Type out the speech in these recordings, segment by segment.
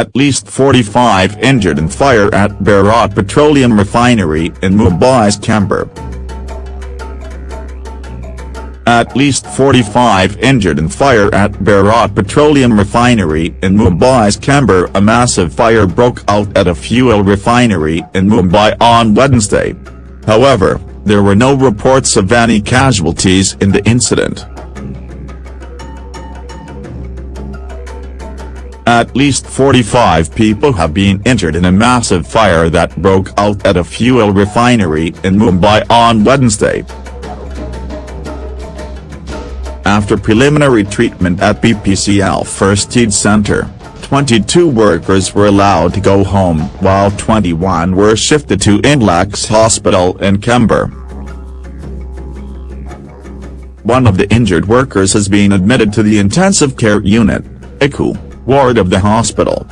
At least 45 injured in fire at Bharat Petroleum Refinery in Mumbai's Chembur. At least 45 injured in fire at Bharat Petroleum Refinery in Mumbai's Chembur A massive fire broke out at a fuel refinery in Mumbai on Wednesday. However, there were no reports of any casualties in the incident. At least 45 people have been injured in a massive fire that broke out at a fuel refinery in Mumbai on Wednesday. After preliminary treatment at BPCL First Aid Center, 22 workers were allowed to go home while 21 were shifted to Inlaks Hospital in Chembur. One of the injured workers has been admitted to the intensive care unit, ICU, ward of the hospital.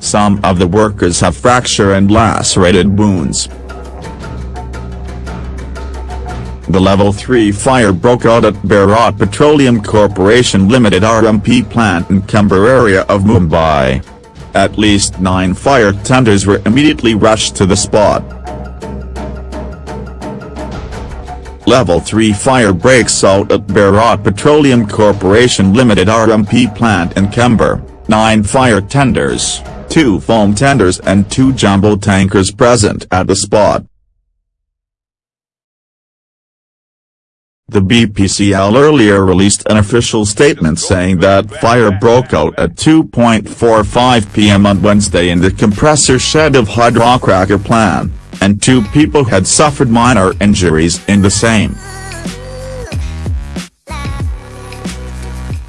Some of the workers have fracture and lacerated wounds. The Level 3 fire broke out at Bharat Petroleum Corporation Limited RMP plant in Chembur area of Mumbai. At least nine fire tenders were immediately rushed to the spot. Level 3 fire breaks out at Bharat Petroleum Corporation Limited RMP plant in Chembur, nine fire tenders, two foam tenders and two jumbo tankers present at the spot. The BPCL earlier released an official statement saying that fire broke out at 2.45 pm on Wednesday in the compressor shed of hydrocracker plant, and two people had suffered minor injuries in the same.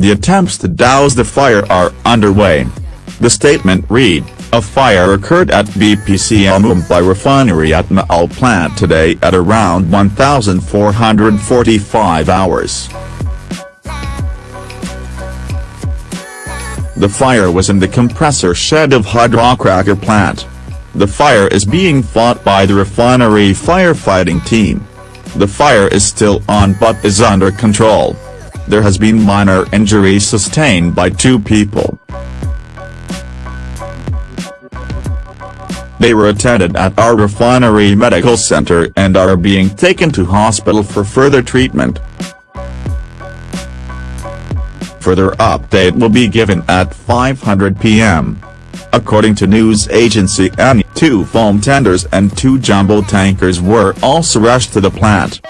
The attempts to douse the fire are underway. The statement read, a fire occurred at BPCL Mumbai refinery at Maal plant today at around 1445 hours. The fire was in the compressor shed of hydrocracker plant. The fire is being fought by the refinery firefighting team. The fire is still on but is under control. There has been minor injuries sustained by two people. They were attended at our refinery medical center and are being taken to hospital for further treatment. Further update will be given at 500 pm. According to news agency ANI, two foam tenders and two jumbo tankers were also rushed to the plant.